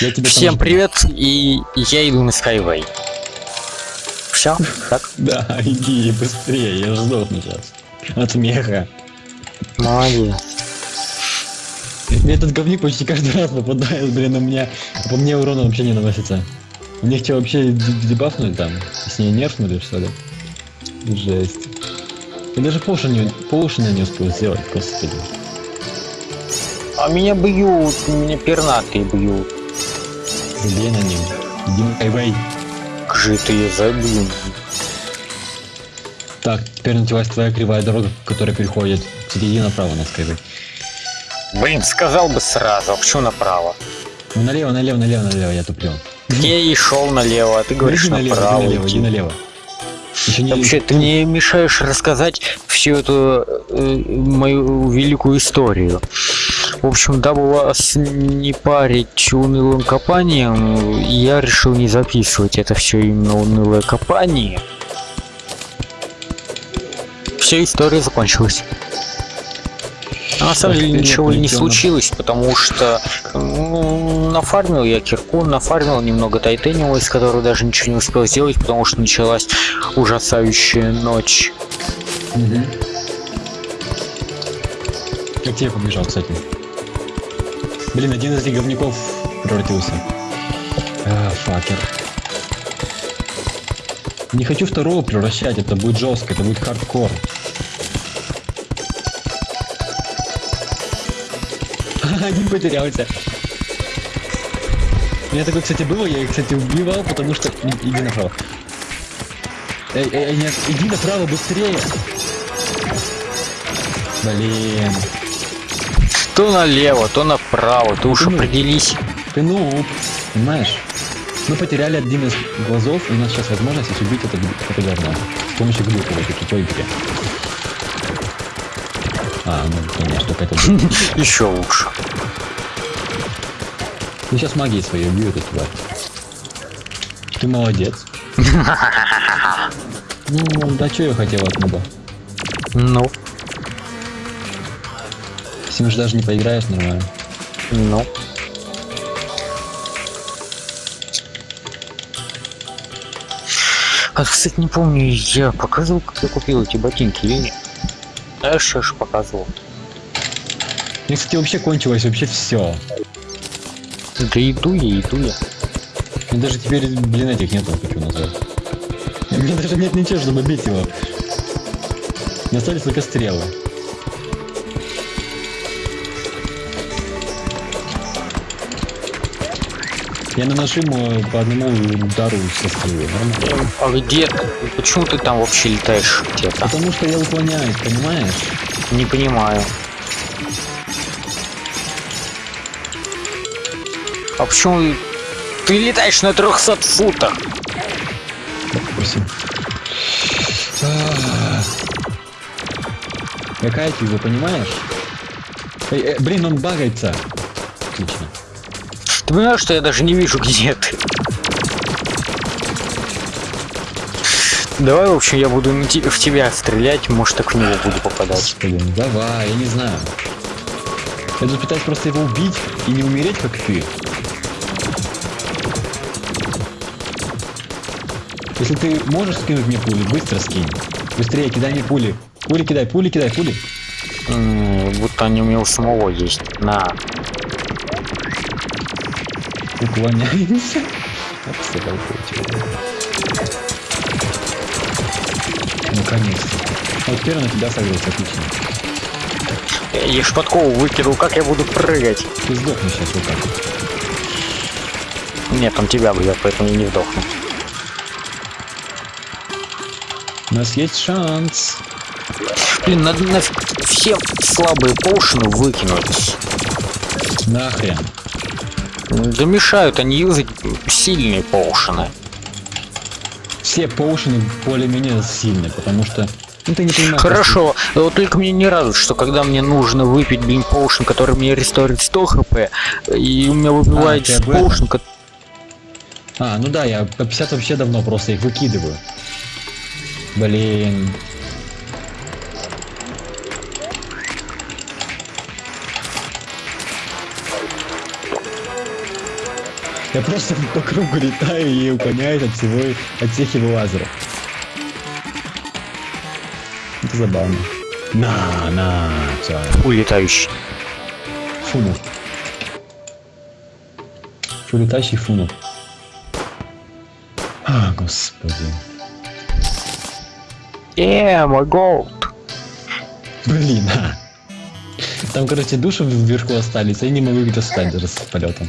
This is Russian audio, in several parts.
Я тебя там Всем жду. привет, и я иду на Skyway. Все? Так? Да, иди быстрее, я сдохну сейчас. От смеха. Молодец. Этот говник почти каждый раз попадает, блин, у меня... По мне урона вообще не наносится. Них что, вообще дебафнули там? С ней нерфнули, что ли? Жесть. Я даже поушена не, поушена не успел сделать, господи. А меня бьют, меня пернатые бьют. Забей на на хайвей. Как же ты ее забил? Так, теперь началась твоя кривая дорога, которая переходит. Кстати, иди направо на скайвей. Блин, сказал бы сразу, а почему направо? Ну налево, налево, налево, налево, я туплю. Я и шел налево, а ты говоришь иди налево, направо. иди налево, иди налево. Еще не... Вообще, ты мне мешаешь рассказать всю эту э, мою великую историю. В общем, дабы вас не парить унылым копанием, я решил не записывать это все именно унылое копание. Все, история закончилась. А на самом деле ничего не случилось, потому что ну, нафармил я кирку, нафармил немного тайтениума, из которого даже ничего не успел сделать, потому что началась ужасающая ночь. Мгм. Как тебе побежал, кстати? Блин, один из этих говнюков превратился. А, факер. Не хочу второго превращать, это будет жестко, это будет хардкор. Один потерялся. У меня такое, кстати, было, я их, кстати, убивал, потому что... Иди направо. Эй, эй, нет, иди направо быстрее. Блин, То налево, то направо, ты уж Ну, определись. ты нуб, понимаешь? Мы потеряли один из глазов, и у нас сейчас возможность убить это, это говно. С помощью глюка в этой тупой игре. А, ну, конечно, только это. Еще лучше. Ну, сейчас магией своей убью эту тварь. Ты молодец. Ну, да что я хотел от нуба? Ну, С ним же даже не поиграешь нормально. ну. А, кстати, не помню, я показывал, как я купил эти ботинки или нет? Я что ж показывал. Мне, кстати, вообще кончилось вообще все. Да иду я, иду я. Мне даже теперь, блин, этих нету, хочу назвать. Меня даже нет ничего, чтобы бить его. Не остались только стрелы. Я наношу ему по одному удару со стрелы? А где ты? Почему ты там вообще летаешь где-то? Потому что я уклоняюсь, понимаешь? Не понимаю. А почему ты летаешь на 300 футах? Допустим. Какая ты, понимаешь? Эй, э, блин, он багается. Отлично. Ты понимаешь, что я даже не вижу, где ты? Давай, в общем, я буду в тебя стрелять, может, так в него буду попадать. Блин, давай, я не знаю. Я тут пытаюсь просто его убить и не умереть, как ты. Если ты можешь скинуть мне пули, быстро скинь. Быстрее, кидай мне пули. Пули кидай, пули кидай, пули. М, Будто они у меня у самого есть. На. Уклоняемся. Наконец-то. Вот первый на тебя согрелся, отлично. Я ж подкову выкинул, как я буду прыгать? Ты сдохнешь сейчас вот так. Нет, он тебя бьет, поэтому я не вдохну. У нас есть шанс. Блин, надо нафиг все слабые поушены выкинуть. Нахрен. Да мешают они юзать сильные поушены. Все поушены более-менее сильные, потому что... Ну ты не понимаешь. Хорошо, вот только мне не радует, что когда мне нужно выпить, блин, поушен, который мне ресторит 100 хп, и у меня выбивает этом? поушен, ко- А, ну да, я по 50 вообще давно просто их выкидываю. Блин. Я просто по кругу летаю и уклоняюсь от всего, от всех его лазеров. Это забавно. На, на, все. Улетающий. Фунов. Улетающий фунов. А, господи. Э, мой голд. Блин, а. Там, короче, души вверху остались, я не могу их достать даже с полетом.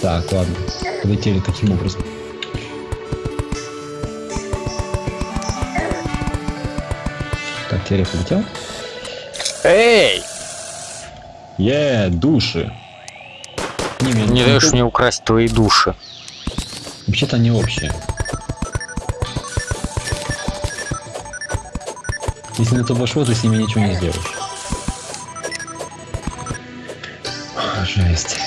Так, ладно. Полетели таким образом. Так, я полетел. Эй! Е, души. Не, мне- Не даешь мне украсть твои души. Вообще-то они общие. Если на то пошло, ты с ними ничего не сделаешь. Жесть.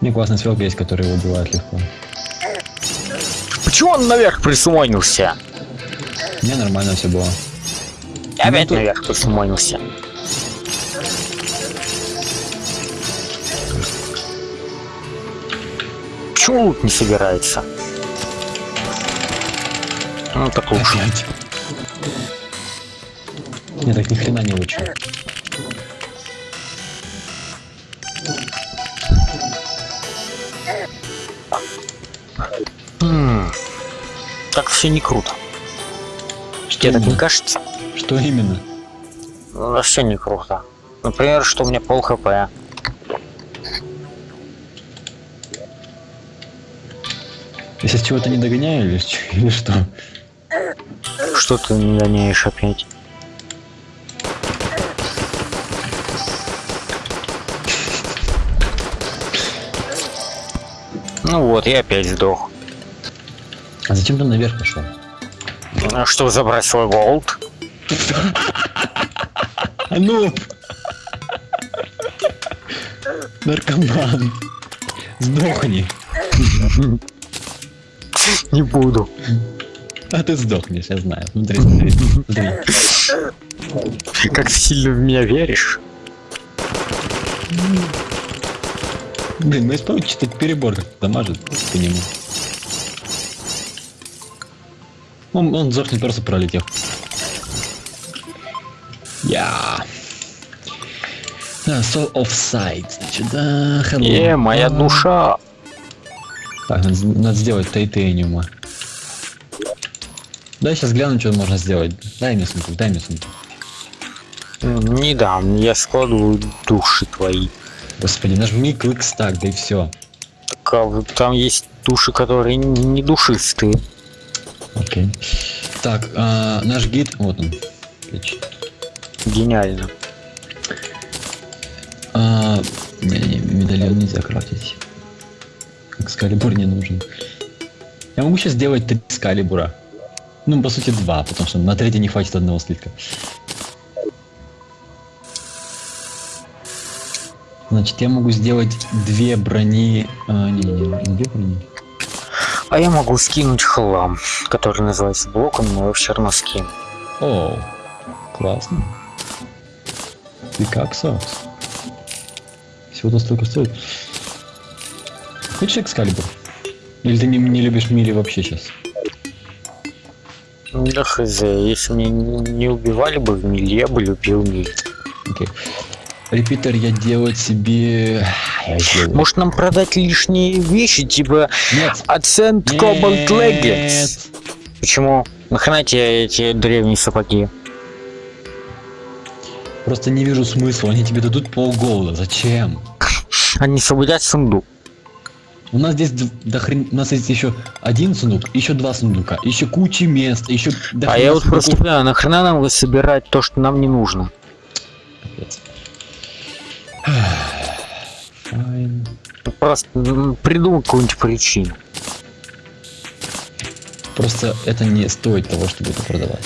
Мне классная свелка есть, которая его убивает легко. Почему он наверх присумонился? Мне нормально все было. Опять тут- наверх присумонился. Почему лут не собирается? Ну так лучше. Опять. Не, так ни хрена не лучше. М, Так все не круто. Тебе так не кажется? Что именно? Ну, все не круто. Например, что у меня пол хп. Я сейчас чего-то не догоняю или, или что? Что ты не гоняешь опять? Ну вот, я опять сдох. А зачем ты наверх пошел? А что забрать свой? А ну! Наркоман! Сдохни! Не буду. А ты сдохнешь, я знаю. Смотри, смотри, смотри. Как сильно в меня веришь? Блин, ну исправить что-то перебор как дамажит по нему. Он, он сдохнет просто пролетев. Я. Да, so offside, значит, да, hello. Е, моя душа. Так, надо, надо сделать тайтениума. Дай сейчас гляну, что можно сделать. Дай мне сумку, дай мне сумку. Не дам, я складываю души твои. Господи, нажми клик стак, да и все. Так, а там есть души, которые не душистые. Окей. Так, а, наш гид, вот он. Гениально. А, не-не-не, медальон нельзя крафтить. Экскалибур не нужен. Я могу сейчас сделать три скалибура. Ну, по сути, два, потому что на третий не хватит одного слитка. Значит, я могу сделать две брони... А, не-не-не, не две брони. А я могу скинуть хлам, который называется блоком, но его все равно скину. О, классно. И как сокс? Всего-то столько стоит. Хочешь экскалибур? Или ты не, не любишь мили вообще сейчас? Да хз, если меня не убивали бы в миле, я бы любил миль. Окей. Репитер я делать себе... Я. Может нам продать лишние вещи, типа Нет. Ascent Cobalt Leggings? Почему? Нахрена тебе эти древние сапоги? Просто не вижу смысла. Они тебе дадут полголда. Зачем? Они освободят сундук. У нас здесь до хрен... У нас есть еще один сундук, еще два сундука, еще куча мест, еще... А я вот просто понимаю, нахрена нам собирать то, что нам не нужно? Просто м, придумай какую-нибудь причину. Просто это не стоит того, чтобы это продавать.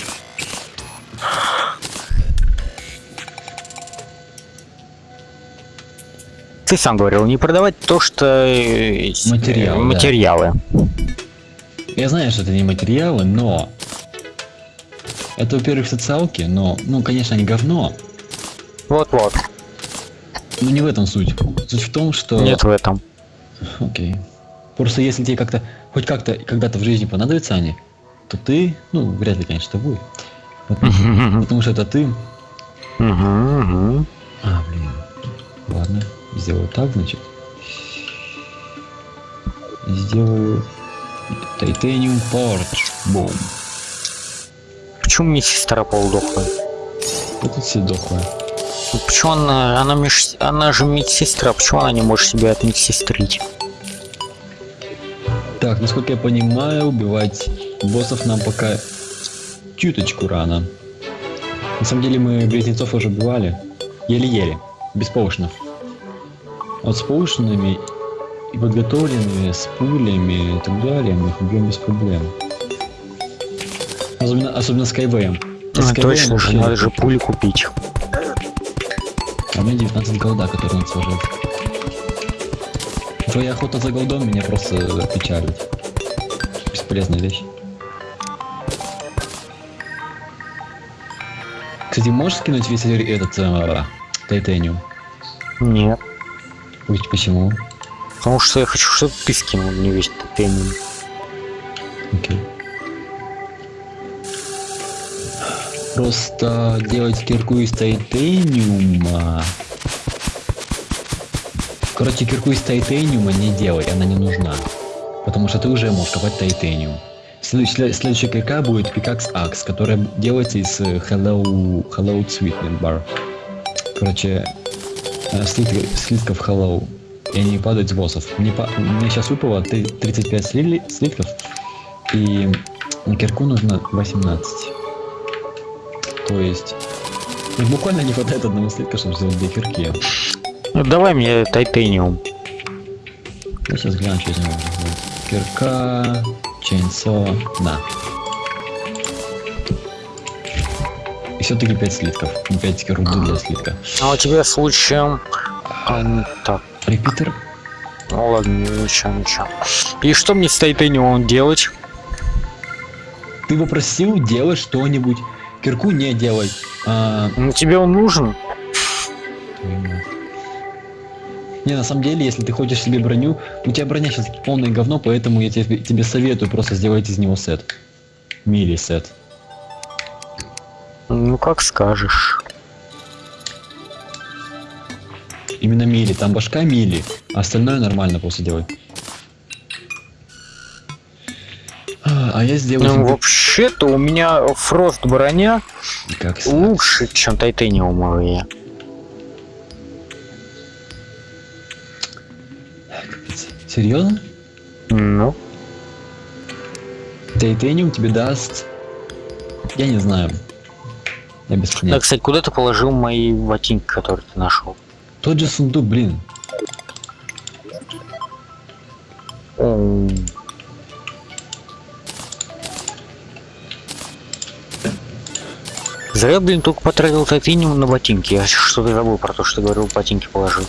Ты сам говорил, не продавать то, что... э, с- Материал, э, да. Материалы. Я знаю, что это не материалы, но... Это, во-первых, социалки, но... Ну, конечно, они говно. Вот-вот. Ну не в этом суть. Суть в том, что... Нет в этом. Окей. Просто если тебе как-то, хоть как-то когда-то в жизни понадобятся они, то ты, ну, вряд ли, конечно, будет. Вот, потому что это ты. А, блин. Ладно, сделаю так, значит. Сделаю Titanium Porch. Бум. Почему мне сестра полдохлая? Вот тут все дохлые. Ну, Почему она, она, меж- она же медсестра, почему она не может себя отмедсестрить? Так, насколько я понимаю, убивать боссов нам пока чуточку рано. На самом деле мы близнецов уже убивали. Еле-еле. Без поушенов. А вот с поушенами и подготовленными, с пулями и так далее, мы их убьем без проблем. Особенно, особенно с Кайвеем. С А, Кайвеем точно же, надо же пули купить. А у меня 19 голда, которые надо сложить. Твоя охота за голдом меня просто печалит. Бесполезная вещь. Кстати, можешь скинуть весь этот э, тайтаниум? Нет. Ой, почему? Потому что я хочу, чтобы ты скинул мне весь топение. Окей. Просто делать кирку из тайтаниума. Короче, кирку из тайтаниума не делай, она не нужна. Потому что ты уже можешь копать тайтаниум. Следующая, следующая кирка будет пикакс Axe, которая делается из э, Hello, Hello Sweetness Bar. Короче, э, слитки- слитков Hello. И они падают с боссов. Мне, мне сейчас выпало три- 35 сли- слитков. И кирку нужно 18. То есть... ну, буквально не хватает одного слитка, чтобы сделать две кирки. Ну, давай мне тайтаниум. Я сейчас гляну, что из него. Кирка, чейнсо, на. И все-таки 5 слитков. 5 руды для слитка. А у тебя случаем... а, ну, так, Репитер? ну ладно, ничего, ничего. И что мне с тайтаниумом делать? Ты попросил делать что-нибудь. Кирку не делай. А, Ну тебе он нужен? Не, на самом деле, если ты хочешь себе броню, у тебя броня сейчас полное говно, поэтому я тебе, тебе советую просто сделать из него сет. Мили сет. Ну как скажешь. Именно мили, там башка мили, а остальное нормально просто делай. А, а я сделаю Ну вообще-то у меня фрост броня как лучше, чем тайтаниумовые. Серьезно? Ну, Тайтаниум тебе даст... Я не знаю. Я без да, понятия. кстати, куда ты положил мои ботинки, которые ты нашел? Тот же сундук, блин. Зря, блин, только потратил тайтаниум на ботинки. Я что-то забыл про то, что говорил, ботинки положил.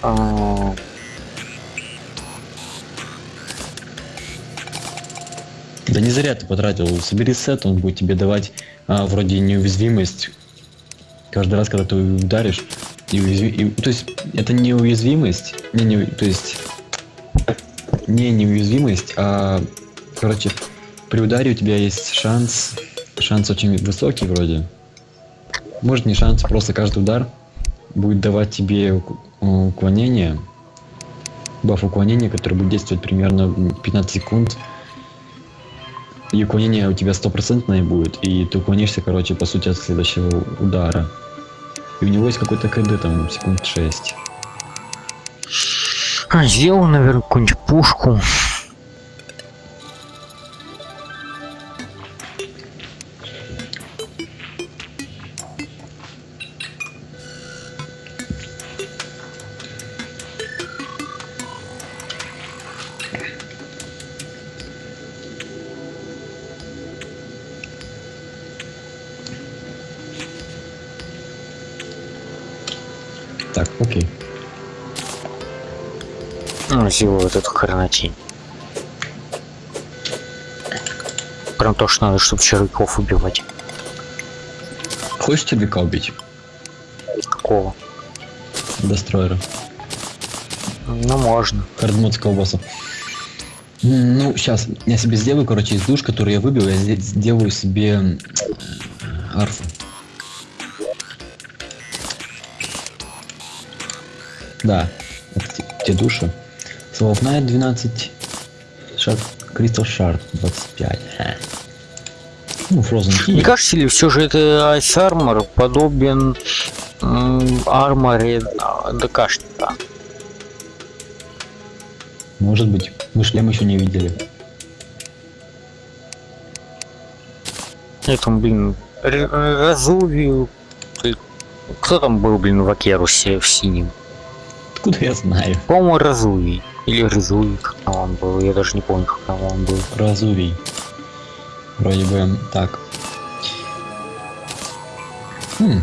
А, Да не зря ты потратил. Собери сет, он будет тебе давать а, вроде неуязвимость. Каждый раз, когда ты ударишь, и уязви- и- то есть это не уязвимость, не, не, то есть не неуязвимость, а короче при ударе у тебя есть шанс, шанс очень высокий вроде. Может не шанс, просто каждый удар будет давать тебе ук- уклонение, баф уклонения, который будет действовать примерно 15 секунд и уклонение у тебя стопроцентное будет, и ты уклонишься, короче, по сути, от следующего удара. И у него есть какой-то КД там секунд 6. а, сделал, наверное, какую-нибудь пушку. Так, окей. Ну, сделал вот эту хренотень. Прям то, что надо, чтобы червяков убивать. Хочешь червяка убить? Какого? Достроера. Ну, можно. Хардмод с колбаса. Ну, сейчас я себе сделаю, короче, из душ, который я выбил, я сде- сделаю себе м, арфу. Да, это те, души. Soul of Night 12, Shard, Crystal Shard 25. Ха. Ну, Frozen Key. Не кажется ли все же это Ice Armor подобен арморе а, ДКшника? Может быть. Мы шлем еще не видели. Этому, блин, Р- Разувию. Ты- Кто там был, блин, в Акерусе в синем? Откуда я знаю? По-моему, Разувий. Или Разувий, как там он был. Я даже не помню, как там он был. Разувий. Вроде бы так. Хм.